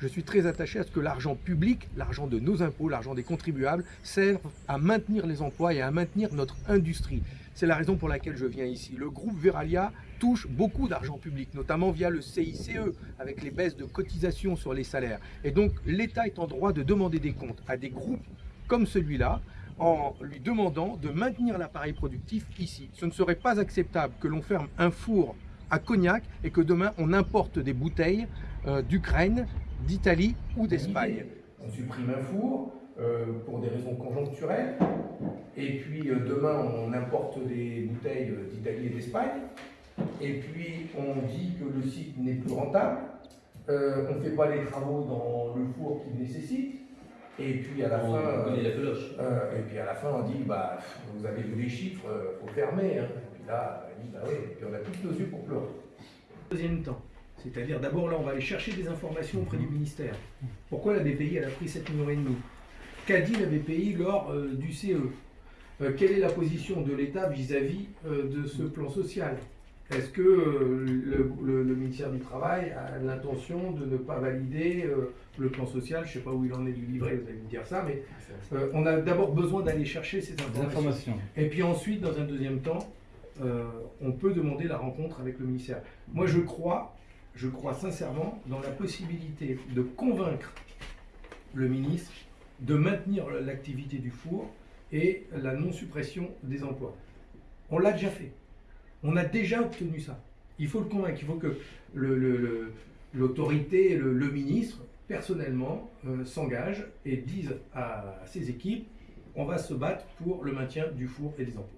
Je suis très attaché à ce que l'argent public, l'argent de nos impôts, l'argent des contribuables, serve à maintenir les emplois et à maintenir notre industrie. C'est la raison pour laquelle je viens ici. Le groupe Veralia touche beaucoup d'argent public, notamment via le CICE, avec les baisses de cotisations sur les salaires. Et donc, l'État est en droit de demander des comptes à des groupes comme celui-là, en lui demandant de maintenir l'appareil productif ici. Ce ne serait pas acceptable que l'on ferme un four à Cognac et que demain on importe des bouteilles euh, d'Ukraine, d'Italie ou d'Espagne. On supprime un four euh, pour des raisons conjoncturelles et puis euh, demain on importe des bouteilles d'Italie et d'Espagne et puis on dit que le site n'est plus rentable, on ne fait pas les travaux dans le four qu'il nécessite et puis à la On fin, connaît la euh, et puis à la fin, on dit, bah, vous avez vu les chiffres, il faut fermer. Hein. Et puis là, on dit, bah oui, et puis on a tous nos yeux pour pleurer. Deuxième temps, c'est-à-dire d'abord là on va aller chercher des informations auprès du ministère. Pourquoi la BPI elle a pris 7 millions Qu'a dit la BPI lors euh, du CE Euh, Quelle est la position de l'État vis-à-vis euh, de ce plan social? Est-ce que le, le- le ministère du Travail a l'intention de ne pas valider le plan social? Je ne sais pas où il en est du livret, vous allez me dire ça, mais on a d'abord besoin d'aller chercher ces informations. informations. Et puis ensuite, dans un deuxième temps, on peut demander la rencontre avec le ministère. Moi, je crois, je crois sincèrement dans la possibilité de convaincre le ministre de maintenir l'activité du four et la non-suppression des emplois. On l'a déjà fait. On a déjà obtenu ça. Il faut le convaincre. Il faut que l'autorité, le, le ministre, personnellement, euh, s'engage et dise à ses équipes on va se battre pour le maintien du four et des emplois.